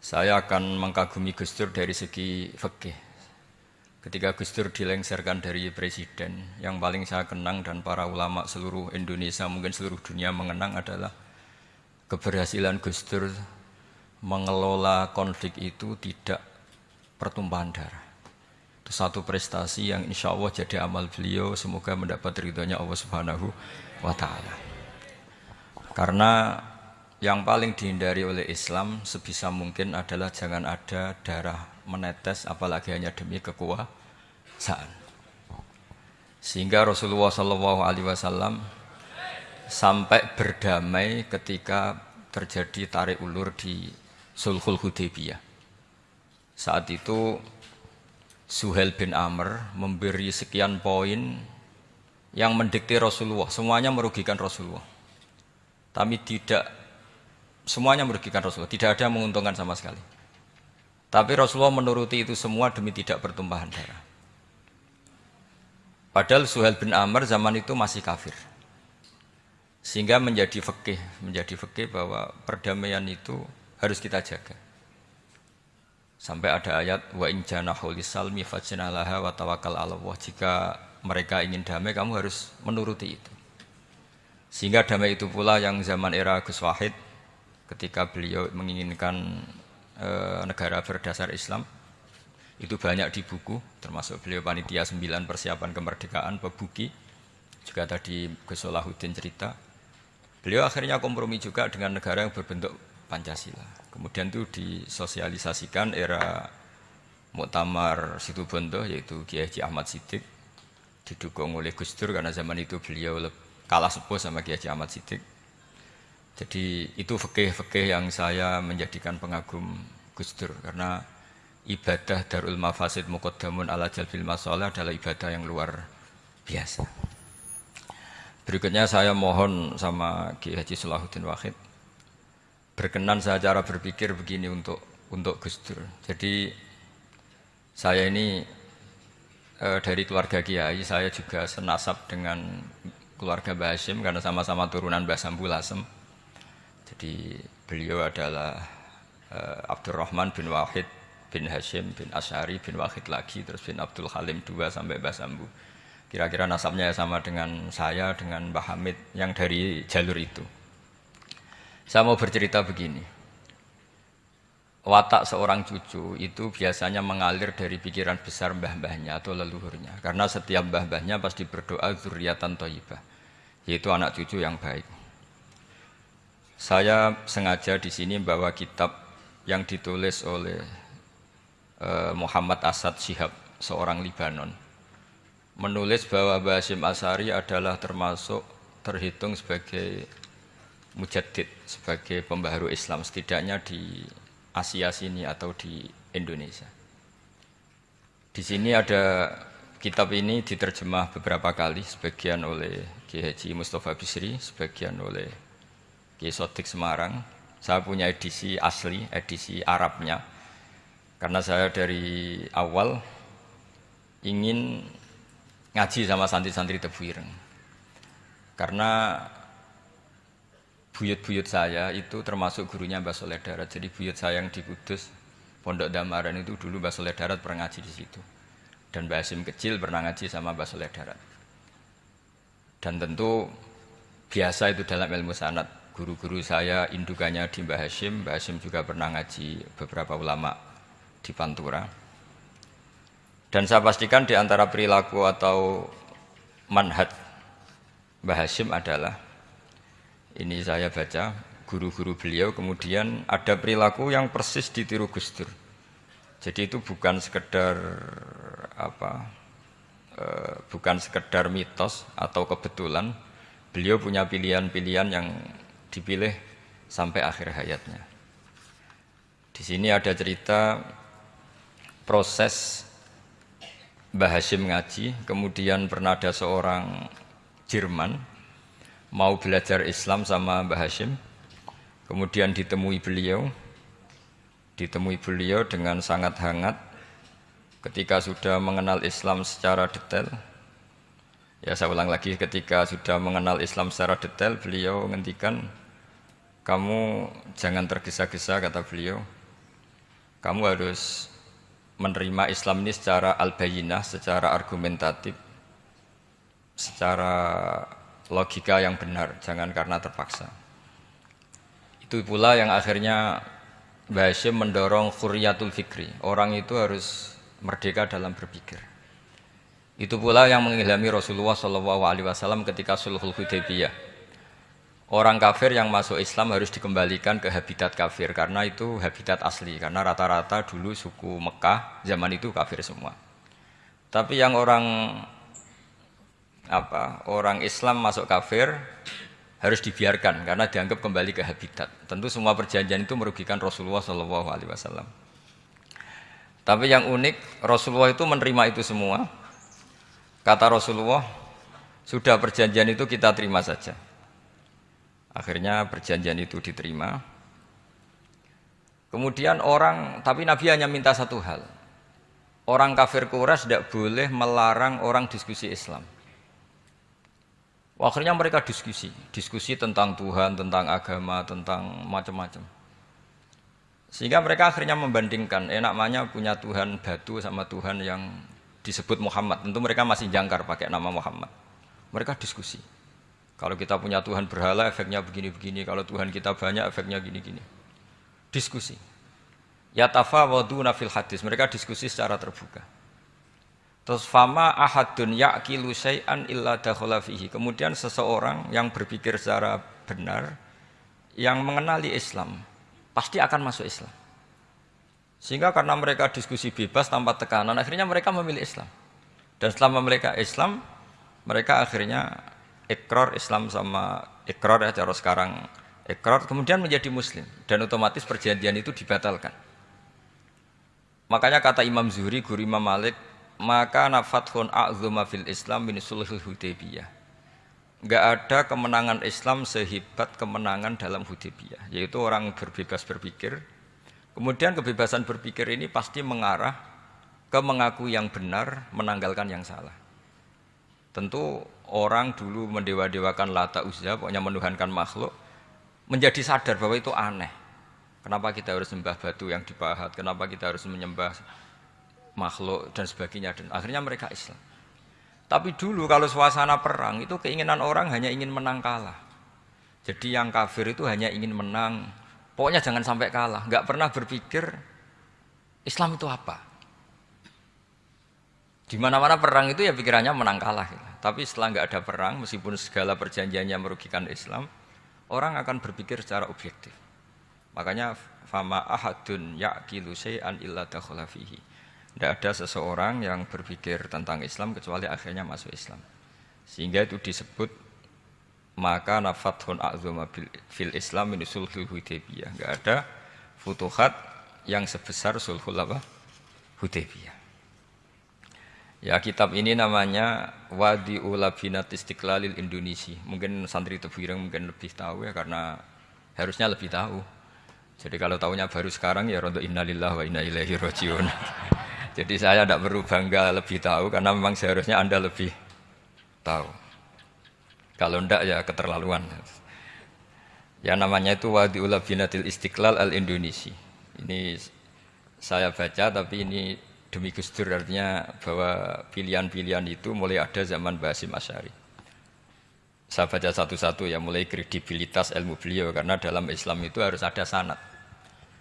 Saya akan mengkagumi Gus Dur dari segi fikih. Ketika Gus Dur dilengsarkan dari presiden, yang paling saya kenang dan para ulama seluruh Indonesia, mungkin seluruh dunia mengenang adalah keberhasilan Gus Dur mengelola konflik itu tidak pertumpahan darah. Itu satu prestasi yang insya Allah jadi amal beliau, semoga mendapat ridhonya Allah Subhanahu wa Ta'ala. Karena yang paling dihindari oleh Islam sebisa mungkin adalah jangan ada darah menetes apalagi hanya demi kekuasaan. Sehingga Rasulullah Shallallahu Alaihi Wasallam sampai berdamai ketika terjadi tarik ulur di Sulhul Hudaybiyah. Saat itu Suhel bin Amr memberi sekian poin yang mendikte Rasulullah, semuanya merugikan Rasulullah. Tapi tidak Semuanya merugikan Rasulullah, tidak ada yang menguntungkan sama sekali. Tapi Rasulullah menuruti itu semua demi tidak bertumpahan darah. Padahal Suhail bin Amr zaman itu masih kafir. Sehingga menjadi fikih, menjadi fikih bahwa perdamaian itu harus kita jaga. Sampai ada ayat wa in janahu lisalmi wa tawakkal 'ala Allah. Jika mereka ingin damai, kamu harus menuruti itu. Sehingga damai itu pula yang zaman era Gus Wahid ketika beliau menginginkan e, negara berdasar Islam itu banyak di buku termasuk beliau panitia 9 persiapan kemerdekaan pebuki juga tadi Gus Solahuddin cerita. Beliau akhirnya kompromi juga dengan negara yang berbentuk Pancasila. Kemudian itu disosialisasikan era Muktamar Situbondo yaitu Kiai Haji Ahmad Siddiq didukung oleh Gus Dur karena zaman itu beliau kalah sepuh sama Kiai Haji Ahmad Siddiq jadi itu fikih-fikih yang saya menjadikan pengagum Gus Dur karena ibadah Darul Mafasid Muqaddamun ala Jalbil Masalah adalah ibadah yang luar biasa. Berikutnya saya mohon sama Ki Haji Salahuddin Wahid berkenan saya cara berpikir begini untuk untuk Gus Dur. Jadi saya ini e, dari keluarga Kiai, saya juga senasab dengan keluarga Mbah Hashim karena sama-sama turunan Mbah Sambu Lasem. Jadi beliau adalah uh, Abdurrahman bin Wahid bin Hashim bin Asyari bin Wahid lagi terus bin Abdul Halim dua sampai Mbah Sambu. Kira-kira nasabnya sama dengan saya dengan Mbah Hamid yang dari jalur itu. Saya mau bercerita begini. Watak seorang cucu itu biasanya mengalir dari pikiran besar mbah-mbahnya atau leluhurnya. Karena setiap mbah-mbahnya pasti berdoa zuriatan toyibah. Yaitu anak cucu yang baik. Saya sengaja di sini bawa kitab yang ditulis oleh uh, Muhammad Asad Shihab, seorang Libanon. Menulis bahwa Basim Asari adalah termasuk terhitung sebagai mujaddid, sebagai pembaharu Islam setidaknya di Asia sini atau di Indonesia. Di sini ada kitab ini diterjemah beberapa kali, sebagian oleh Haji Mustafa Bisri, sebagian oleh Kiai Sodik Semarang. Saya punya edisi asli, edisi Arabnya. Karena saya dari awal ingin ngaji sama santri-santri Tebuireng. Karena buyut-buyut saya itu termasuk gurunya Mbak Soleh Darat. Jadi buyut saya yang di Kudus, Pondok Damaran itu dulu Mbak Soleh Darat pernah ngaji di situ. Dan Mbak Hasim kecil pernah ngaji sama Mbak Soleh Darat. Dan tentu biasa itu dalam ilmu sanat guru-guru saya indukannya di Mbah Hashim. Mbah Hashim juga pernah ngaji beberapa ulama di Pantura. Dan saya pastikan di antara perilaku atau manhat Mbah Hashim adalah ini saya baca guru-guru beliau kemudian ada perilaku yang persis ditiru Gus Dur. Jadi itu bukan sekedar apa e, bukan sekedar mitos atau kebetulan. Beliau punya pilihan-pilihan yang dipilih sampai akhir hayatnya. Di sini ada cerita proses Mbah Hashim ngaji, kemudian pernah ada seorang Jerman mau belajar Islam sama Mbah Hashim, kemudian ditemui beliau, ditemui beliau dengan sangat hangat ketika sudah mengenal Islam secara detail, Ya saya ulang lagi ketika sudah mengenal Islam secara detail beliau menghentikan kamu jangan tergesa-gesa kata beliau kamu harus menerima Islam ini secara al-bayinah, secara argumentatif, secara logika yang benar, jangan karena terpaksa. Itu pula yang akhirnya Mbah Hashim mendorong khuriyatul fikri. Orang itu harus merdeka dalam berpikir. Itu pula yang mengilhami Rasulullah SAW ketika sulhul Hudaybiyah. Orang kafir yang masuk Islam harus dikembalikan ke habitat kafir karena itu habitat asli. Karena rata-rata dulu suku Mekah zaman itu kafir semua. Tapi yang orang apa orang Islam masuk kafir harus dibiarkan karena dianggap kembali ke habitat. Tentu semua perjanjian itu merugikan Rasulullah SAW. Tapi yang unik Rasulullah itu menerima itu semua Kata Rasulullah, sudah perjanjian itu kita terima saja. Akhirnya perjanjian itu diterima. Kemudian orang, tapi Nabi hanya minta satu hal. Orang kafir Quraisy tidak boleh melarang orang diskusi Islam. Akhirnya mereka diskusi, diskusi tentang Tuhan, tentang agama, tentang macam-macam. Sehingga mereka akhirnya membandingkan, enaknya punya Tuhan batu sama Tuhan yang disebut Muhammad. Tentu mereka masih jangkar pakai nama Muhammad. Mereka diskusi. Kalau kita punya Tuhan berhala, efeknya begini-begini. Kalau Tuhan kita banyak, efeknya gini-gini. Diskusi. Ya tafawaduna fil hadis. Mereka diskusi secara terbuka. Terus fama ahadun ya'kilu syai'an illa dakhala fihi. Kemudian seseorang yang berpikir secara benar, yang mengenali Islam, pasti akan masuk Islam. Sehingga karena mereka diskusi bebas tanpa tekanan, akhirnya mereka memilih Islam. Dan selama mereka Islam, mereka akhirnya ekor Islam sama ekor ya cara sekarang ekor kemudian menjadi Muslim dan otomatis perjanjian itu dibatalkan. Makanya kata Imam Zuhri, guru Imam Malik, maka nafathun a'zuma fil Islam min sulhul Hudaybiyah. Enggak ada kemenangan Islam sehebat kemenangan dalam Hudaybiyah, yaitu orang berbebas berpikir, Kemudian kebebasan berpikir ini pasti mengarah ke mengaku yang benar, menanggalkan yang salah. Tentu orang dulu mendewa-dewakan lata uzza, pokoknya menuhankan makhluk, menjadi sadar bahwa itu aneh. Kenapa kita harus sembah batu yang dipahat, kenapa kita harus menyembah makhluk dan sebagainya. Dan akhirnya mereka Islam. Tapi dulu kalau suasana perang itu keinginan orang hanya ingin menang kalah. Jadi yang kafir itu hanya ingin menang, Pokoknya jangan sampai kalah. Nggak pernah berpikir Islam itu apa. Di mana-mana perang itu ya pikirannya menang kalah. Gitu. Tapi setelah nggak ada perang, meskipun segala perjanjiannya merugikan Islam, orang akan berpikir secara objektif. Makanya fama ahadun yaqilu syai'an illa dakhala fihi. Tidak ada seseorang yang berpikir tentang Islam kecuali akhirnya masuk Islam. Sehingga itu disebut maka nafathun a'zuma fil Islam ini sulhul Hudaybiyah. Enggak ada futuhat yang sebesar sulhul apa? Hudaybiyah. Ya kitab ini namanya Wadi Ulabinat Istiqlalil Indonesia. Mungkin santri Tebireng mungkin lebih tahu ya karena harusnya lebih tahu. Jadi kalau tahunya baru sekarang ya rontok innalillah wa inna ilaihi rojiun. Jadi saya tidak perlu bangga lebih tahu karena memang seharusnya Anda lebih tahu. Kalau ndak ya keterlaluan. Ya namanya itu Wadi'ul Binatil Istiqlal Al-Indonesia. Ini saya baca tapi ini demi Gus artinya bahwa pilihan-pilihan itu mulai ada zaman Basim Asyari. Saya baca satu-satu ya mulai kredibilitas ilmu beliau karena dalam Islam itu harus ada sanat.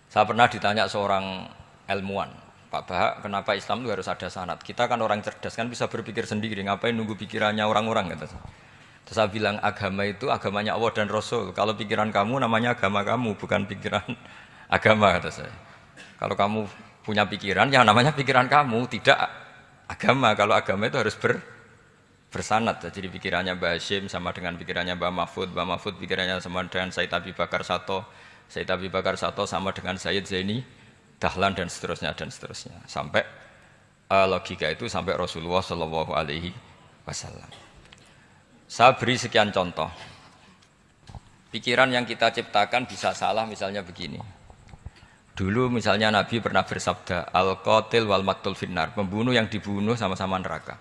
Saya pernah ditanya seorang ilmuwan, Pak Bahak, kenapa Islam itu harus ada sanat? Kita kan orang cerdas kan bisa berpikir sendiri, ngapain nunggu pikirannya orang-orang gitu. Terus saya bilang agama itu agamanya Allah dan Rasul. Kalau pikiran kamu namanya agama kamu, bukan pikiran agama kata saya. Kalau kamu punya pikiran, yang namanya pikiran kamu, tidak agama. Kalau agama itu harus ber, bersanat. Jadi pikirannya Mbak Hashim sama dengan pikirannya Mbak Mahfud, Mbak Mahfud pikirannya sama dengan Said Abi Bakar Sato, Said Abi Bakar Sato sama dengan Said Zaini, Dahlan dan seterusnya dan seterusnya. Sampai uh, logika itu sampai Rasulullah Shallallahu Alaihi Wasallam. Saya beri sekian contoh. Pikiran yang kita ciptakan bisa salah misalnya begini. Dulu misalnya Nabi pernah bersabda, Al-Qatil wal maktul finnar, pembunuh yang dibunuh sama-sama neraka.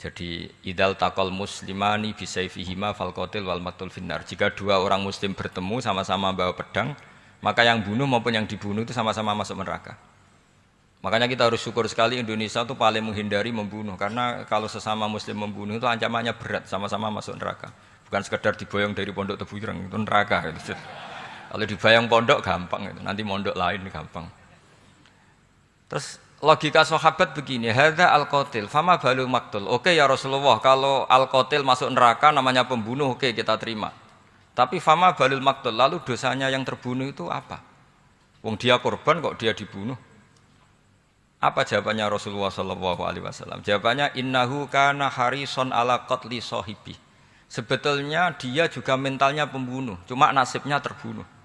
Jadi idal takol muslimani bisaifihima fal qatil wal maktul finnar. Jika dua orang muslim bertemu sama-sama bawa pedang, Maka yang bunuh maupun yang dibunuh itu sama-sama masuk neraka. Makanya kita harus syukur sekali Indonesia itu paling menghindari membunuh karena kalau sesama muslim membunuh itu ancamannya berat sama-sama masuk neraka. Bukan sekedar diboyong dari pondok tebuyurang itu neraka gitu. Kalau dibayang pondok gampang itu, nanti mondok lain gampang. Terus logika sahabat begini, hadza al-qatil, fama balu maktul. Oke ya Rasulullah, kalau al-qatil masuk neraka namanya pembunuh, oke kita terima. Tapi fama balul maktul, lalu dosanya yang terbunuh itu apa? Wong dia korban kok dia dibunuh? Apa jawabannya Rasulullah Shallallahu Alaihi Wasallam? Jawabannya innahu kana harison ala qatli sohibi. Sebetulnya dia juga mentalnya pembunuh, cuma nasibnya terbunuh.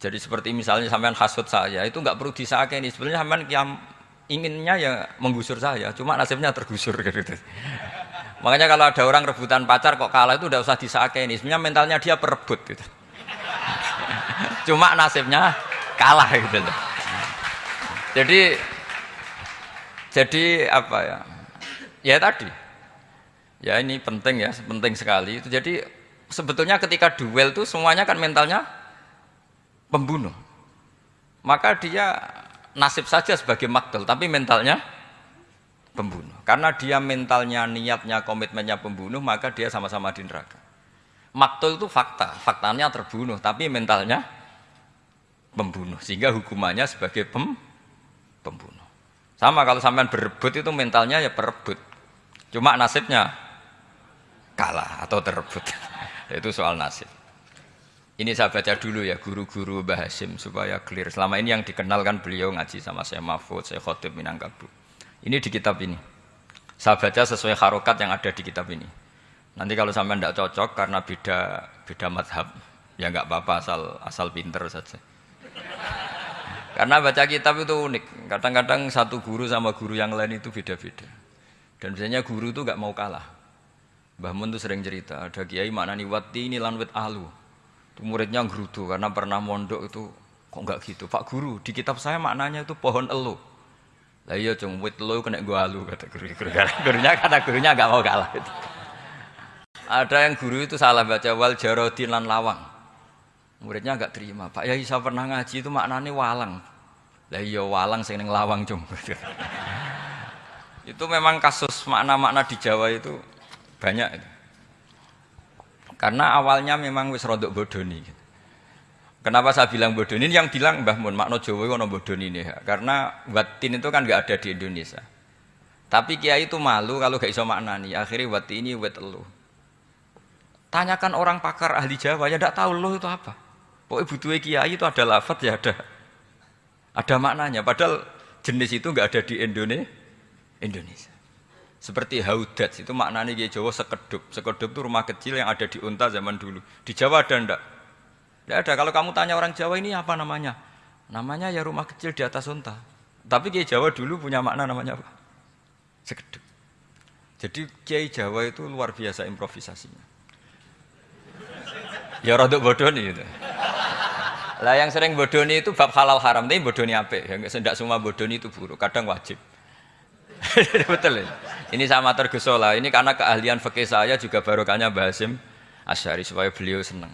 Jadi seperti misalnya sampean hasut saya, itu nggak perlu disakeni. Sebenarnya sampean yang inginnya ya menggusur saya, cuma nasibnya tergusur gitu. Makanya kalau ada orang rebutan pacar kok kalah itu udah usah disakeni. Sebenarnya mentalnya dia perebut gitu. Cuma nasibnya kalah gitu. Jadi jadi apa ya? Ya tadi. Ya ini penting ya, penting sekali. Jadi sebetulnya ketika duel itu semuanya kan mentalnya pembunuh. Maka dia nasib saja sebagai maktul, tapi mentalnya pembunuh. Karena dia mentalnya, niatnya, komitmennya pembunuh, maka dia sama-sama di neraka. Maktul itu fakta, faktanya terbunuh, tapi mentalnya pembunuh. Sehingga hukumannya sebagai pem, pembunuh. Sama kalau sampean berebut itu mentalnya ya perebut. Cuma nasibnya kalah atau terebut. itu soal nasib. Ini saya baca dulu ya guru-guru Mbah Hasim supaya clear. Selama ini yang dikenalkan beliau ngaji sama saya Mahfud, saya Khotib Minangkabau. Ini di kitab ini. Saya baca sesuai harokat yang ada di kitab ini. Nanti kalau sampai tidak cocok karena beda beda madhab, ya nggak apa-apa asal asal pinter saja. Karena baca kitab itu unik. Kadang-kadang satu guru sama guru yang lain itu beda-beda. Dan biasanya guru itu nggak mau kalah. Mbah Mun tuh sering cerita, ada kiai mana nih wati ini lanwit alu. Muridnya gerutu karena pernah mondok itu kok nggak gitu. Pak guru, di kitab saya maknanya itu pohon elu. Lah iya cung wit lo kena gua halu kata guru. guru gurunya kata gurunya nggak mau kalah itu. Ada yang guru itu salah baca wal jarodin lan lawang. Muridnya nggak terima. Pak Yai saya pernah ngaji itu maknanya walang. Lah iya walang sing ning lawang cung. itu memang kasus makna-makna di Jawa itu banyak itu. Karena awalnya memang wis rodok bodoni. Kenapa saya bilang bodoh ini? Yang bilang Mbah Mun, makno Jawa itu bodoh ini. Karena watin itu kan nggak ada di Indonesia. Tapi kiai itu malu kalau gak iso maknani. Akhirnya wati ini wet elu. Tanyakan orang pakar ahli Jawa, ya tidak tahu lo itu apa. Pokoknya butuh kiai itu ada lafat ya ada. Ada maknanya. Padahal jenis itu nggak ada di Indonesia. Indonesia. Seperti haudat itu maknanya kiai Jawa sekedup. Sekedup itu rumah kecil yang ada di unta zaman dulu. Di Jawa ada ndak? Tidak ada. Kalau kamu tanya orang Jawa ini apa namanya? Namanya ya rumah kecil di atas unta. Tapi Kiai Jawa dulu punya makna namanya apa? Sekeduk. Jadi Kiai Jawa itu luar biasa improvisasinya. Ya rodok bodoh nih itu. Lah yang sering bodoh nih itu bab halal haram, tapi bodoh nih apa? Yang tidak semua bodoh nih itu buruk, kadang wajib. Betul ya? Ini sama tergesola. Ini karena keahlian fakih saya juga barokahnya Basim Asyari supaya beliau senang.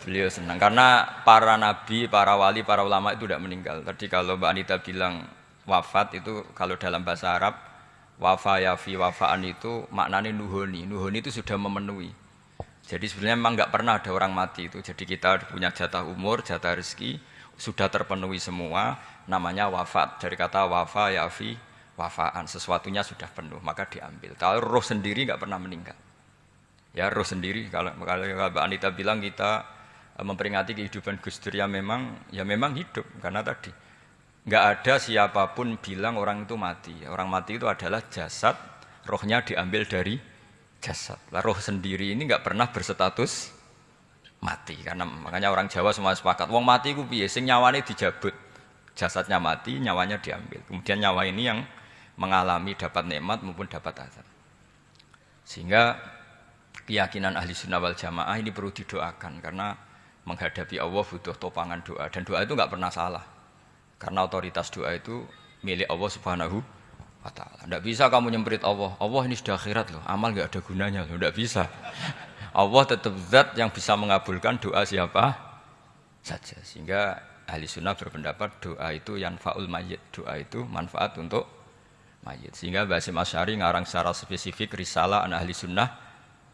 Beliau senang karena para nabi, para wali, para ulama itu tidak meninggal. Tadi kalau Mbak Anita bilang wafat itu kalau dalam bahasa Arab wafa yafi wafaan itu maknanya nuhoni. Nuhoni itu sudah memenuhi. Jadi sebenarnya memang nggak pernah ada orang mati itu. Jadi kita punya jatah umur, jatah rezeki sudah terpenuhi semua. Namanya wafat dari kata wafa yafi wafaan. Sesuatunya sudah penuh maka diambil. Kalau roh sendiri nggak pernah meninggal. Ya roh sendiri kalau kalau Mbak Anita bilang kita memperingati kehidupan Gus Dur ya memang ya memang hidup karena tadi nggak ada siapa pun bilang orang itu mati orang mati itu adalah jasad rohnya diambil dari jasad lah roh sendiri ini nggak pernah berstatus mati karena makanya orang Jawa semua sepakat wong mati ku piye sing nyawane dijabut jasadnya mati nyawanya diambil kemudian nyawa ini yang mengalami dapat nikmat maupun dapat azab sehingga keyakinan ahli sunnah wal jamaah ini perlu didoakan karena menghadapi Allah butuh topangan doa dan doa itu nggak pernah salah karena otoritas doa itu milik Allah Subhanahu wa taala. Tidak bisa kamu nyemprit Allah. Allah ini sudah akhirat loh. Amal nggak ada gunanya loh. Tidak bisa. Allah tetap zat yang bisa mengabulkan doa siapa saja. Sehingga ahli sunnah berpendapat doa itu yang faul mayit, doa itu manfaat untuk mayit. Sehingga Basim Asyari ngarang secara spesifik risalah an ahli sunnah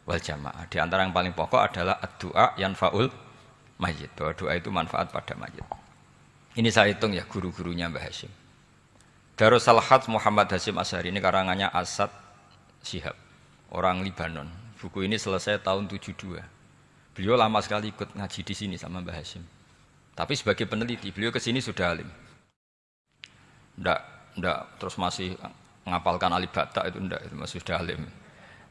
wal jamaah. Di antara yang paling pokok adalah doa yang faul mayit. Bahwa doa itu manfaat pada mayit. Ini saya hitung ya guru-gurunya Mbah Hashim. Darus Salhat Muhammad Hashim Asyari ini karangannya Asad Syihab, orang Libanon. Buku ini selesai tahun 72. Beliau lama sekali ikut ngaji di sini sama Mbah Hashim. Tapi sebagai peneliti, beliau ke sini sudah alim. Ndak, ndak terus masih ngapalkan alif bata itu ndak, itu masih sudah alim.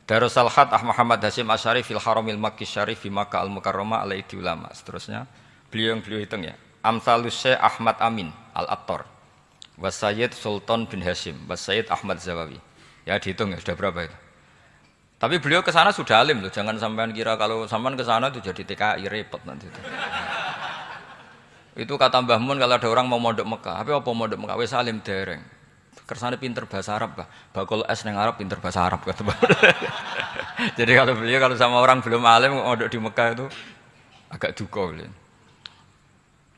Darus Salhat Ah Muhammad Hashim Asyari fil Haramil Makki Syarif fi Makkah Al Mukarramah ulama. Seterusnya, beliau yang beliau hitung ya. Amsalus Syekh Ahmad Amin Al-Attar Wasayyid Sultan bin Hashim, Wasayyid Ahmad Zawawi. Ya dihitung ya sudah berapa itu. Tapi beliau ke sana sudah alim loh, jangan sampean kira kalau sampean ke sana itu jadi TKI repot nanti itu. itu kata Mbah Mun kalau ada orang mau mondok Mekah, tapi apa mondok Mekah wis alim dereng. Kersane pinter bahasa Arab, bah. Bakul es neng Arab pinter bahasa Arab kata Jadi kalau beliau kalau sama orang belum alim mondok di Mekah itu agak duka beliau.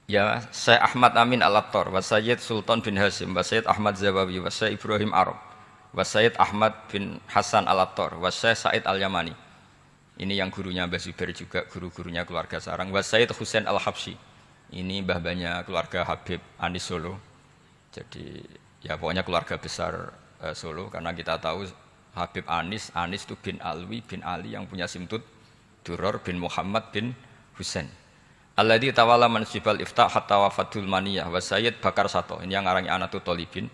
Ya Syekh Ahmad Amin Al-Attar wa Sayyid Sultan bin Hasim wa Sayyid Ahmad Zawawi wa Syekh Ibrahim Arab wa Sayyid Ahmad bin Hasan Al-Attar wa Syekh Said Al-Yamani. Ini yang gurunya Mbah Zubair juga guru-gurunya keluarga Sarang. Wa Sayyid Husain Al-Habsyi. Ini mbah-mbahnya keluarga Habib Anis Solo. Jadi ya pokoknya keluarga besar uh, Solo. Karena kita tahu Habib Anis Anis itu bin Alwi bin Ali yang punya simtut Duror bin Muhammad bin Husain Alladhi tawala mansibal iftah hatta wafatul maniyah. Wa Sayyid Bakar Sato. Ini yang ngarangnya Anatu Tolibin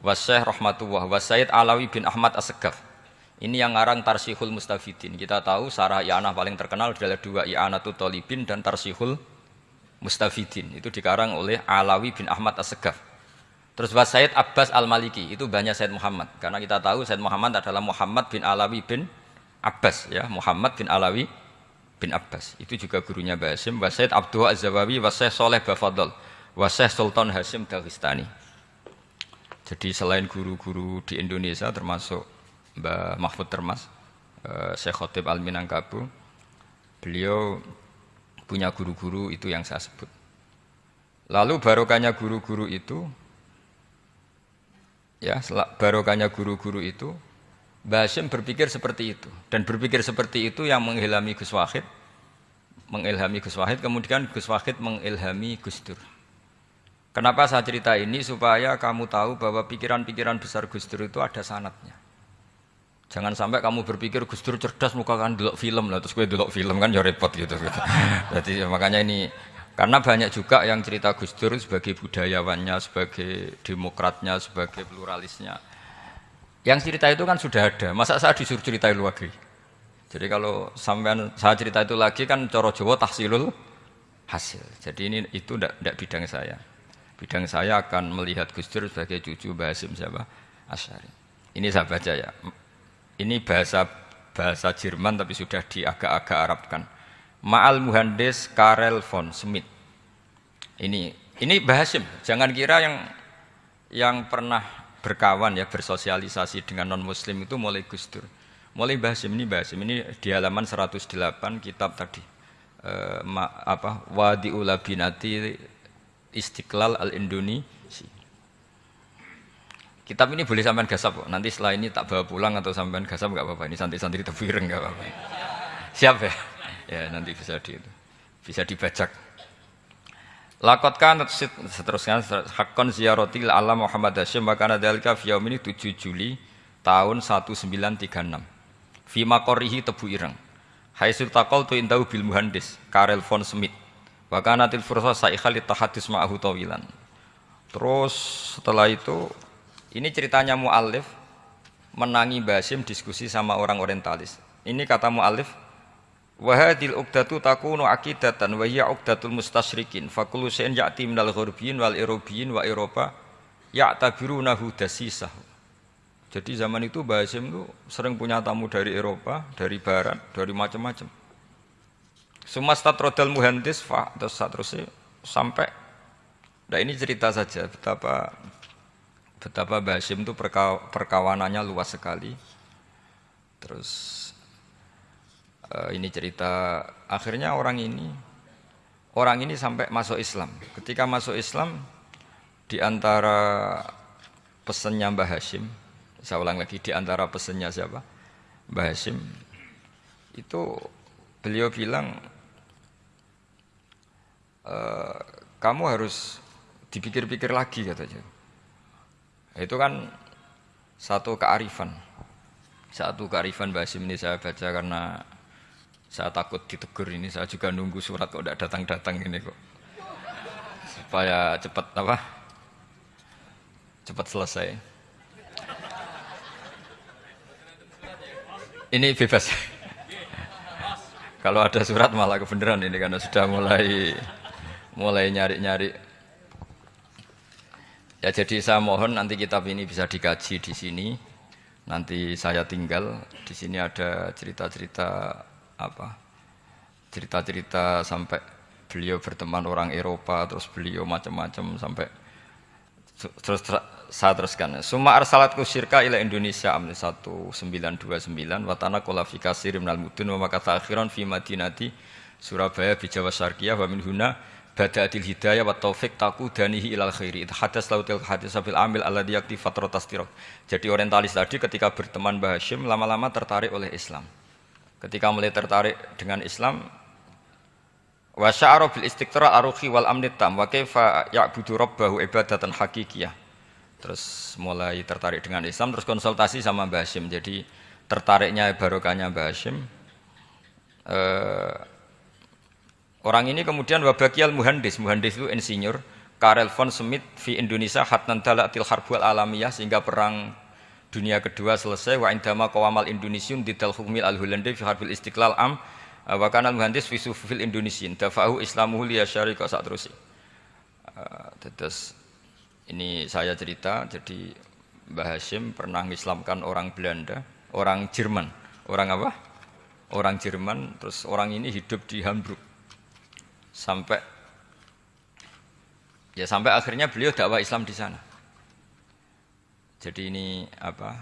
wa Syekh Rahmatullah. Wa Sayyid Alawi bin Ahmad Asegaf ini yang ngarang Tarsihul Mustafidin. Kita tahu sarah I'anah paling terkenal adalah dua I'anatu Tolibin dan Tarsihul Mustafidin. Itu dikarang oleh Alawi bin Ahmad Asegaf terus wa Sayyid Abbas Al-Maliki itu banyak Sayyid Muhammad karena kita tahu Sayyid Muhammad adalah Muhammad bin Alawi bin Abbas ya Muhammad bin Alawi bin Abbas. Itu juga gurunya Basim, Wasaid Abdul Az-Zawawi, Wasaid Soleh Bafadol, Wasaid Sultan Hasim Dagestani. Jadi selain guru-guru di Indonesia termasuk Mbah Mahfud Termas, uh, Syekh Khotib Al-Minangkabu, beliau punya guru-guru itu yang saya sebut. Lalu barokahnya guru-guru itu, ya barokahnya guru-guru itu Basim berpikir seperti itu. Dan berpikir seperti itu yang mengilhami Gus Wahid mengilhami Gus Wahid kemudian Gus Wahid mengilhami Gus Dur. Kenapa saya cerita ini? Supaya kamu tahu bahwa pikiran-pikiran besar Gus Dur itu ada sanatnya. Jangan sampai kamu berpikir Gus Dur cerdas muka kan film lah terus gue film kan ya repot gitu. Jadi makanya ini karena banyak juga yang cerita Gus Dur sebagai budayawannya, sebagai demokratnya, sebagai pluralisnya yang cerita itu kan sudah ada. Masa saya disuruh cerita itu lagi? Jadi kalau sampean saya cerita itu lagi kan coro Jawa tahsilul hasil. Jadi ini itu tidak bidang saya. Bidang saya akan melihat Gus Dur sebagai cucu Basim siapa? Asyari. Ini saya baca ya. Ini bahasa bahasa Jerman tapi sudah diagak-agak Arabkan. Ma'al Muhandis Karel von Smith. Ini ini Basim. Jangan kira yang yang pernah berkawan ya bersosialisasi dengan non muslim itu mulai Gus Dur mulai Basim ini Basim ini di halaman 108 kitab tadi eh, ma, apa Wadi Ulabinati Istiqlal Al Indonesia kitab ini boleh sampean gasap kok. nanti setelah ini tak bawa pulang atau sampean gasap nggak apa-apa ini santri-santri tebireng nggak apa-apa siap ya ya nanti bisa di bisa dibajak Lakot seterusnya hakon ziaratil alam Muhammad Hashim wa kana dalika fi ini 7 Juli tahun 1936. Fi makorihi Tebu Ireng. Haisul taqal tu indahu bil muhandis Karel von Smith. Wa kana til fursa saikhal tahadus ma'ahu tawilan. Terus setelah itu ini ceritanya muallif menangi Basim diskusi sama orang orientalis. Ini kata Wahadil uqdatu takunu akidatan wa hiya uqdatul mustasyrikin fa shay'in ya'ti minal ghurbiyin wal irobiyyin wa Eropa ya'tabirunahu dasisah. Jadi zaman itu Basim itu sering punya tamu dari Eropa, dari barat, dari macam-macam. Semua statrodal muhandis fa terus seterusnya sampai Nah ini cerita saja betapa betapa Basim itu perkawanannya luas sekali. Terus uh, ini cerita akhirnya orang ini orang ini sampai masuk Islam. Ketika masuk Islam, di antara pesannya Mbah Hashim, saya ulang lagi, di antara pesannya siapa? Mbah Hashim, itu beliau bilang, e, kamu harus dipikir-pikir lagi katanya. Itu kan satu kearifan. Satu kearifan Mbah Hashim ini saya baca karena saya takut ditegur ini, saya juga nunggu surat kok tidak datang-datang ini kok. Supaya cepat apa? Cepat selesai. Ini bebas. Kalau ada surat malah kebenaran ini karena sudah mulai mulai nyari-nyari. Ya jadi saya mohon nanti kitab ini bisa dikaji di sini. Nanti saya tinggal di sini ada cerita-cerita apa cerita-cerita sampai beliau berteman orang Eropa terus beliau macam-macam sampai terus saya teruskan. Suma arsalat kusirka ila Indonesia amni 1929 watana kolafika sirim nal mudun wa makata akhiran fi madinati Surabaya di Jawa Syarqiyah wa min huna hidayah wa taufik taku danihi ilal khairi. Itu hadas lautil hadis sabil amil ala diyakti fatrotas jadi orientalis tadi ketika berteman Mbah Hashim lama-lama tertarik oleh Islam ketika mulai tertarik dengan Islam wa sya'ara bil istiqra aruhi wal amni tam wa kaifa ya'budu rabbahu ibadatan hakikiyah. Terus mulai tertarik dengan Islam terus konsultasi sama Mbah Hashim. Jadi tertariknya barokahnya Mbah Hashim eh, orang ini kemudian wabakial muhandis. Muhandis itu insinyur Karel von Smith di Indonesia hatnan dalatil harbul alamiyah sehingga perang dunia kedua selesai wa indama qawamal indonesiun didal hukmil al hulandi fi harbil istiqlal am uh, wa kana muhandis fi sufil indonesian dafahu islamuhu li syarika sak terus terus ini saya cerita jadi Mbah Hashim pernah mengislamkan orang Belanda orang Jerman. Orang apa? Orang Jerman terus orang ini hidup di Hamburg. Sampai ya sampai akhirnya beliau dakwah Islam di sana jadi ini apa?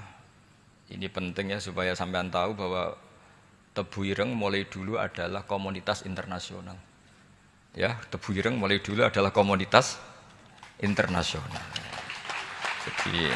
Ini penting ya supaya sampean tahu bahwa Tebu Ireng mulai dulu adalah komunitas internasional. Ya, Tebu Ireng mulai dulu adalah komunitas internasional. Jadi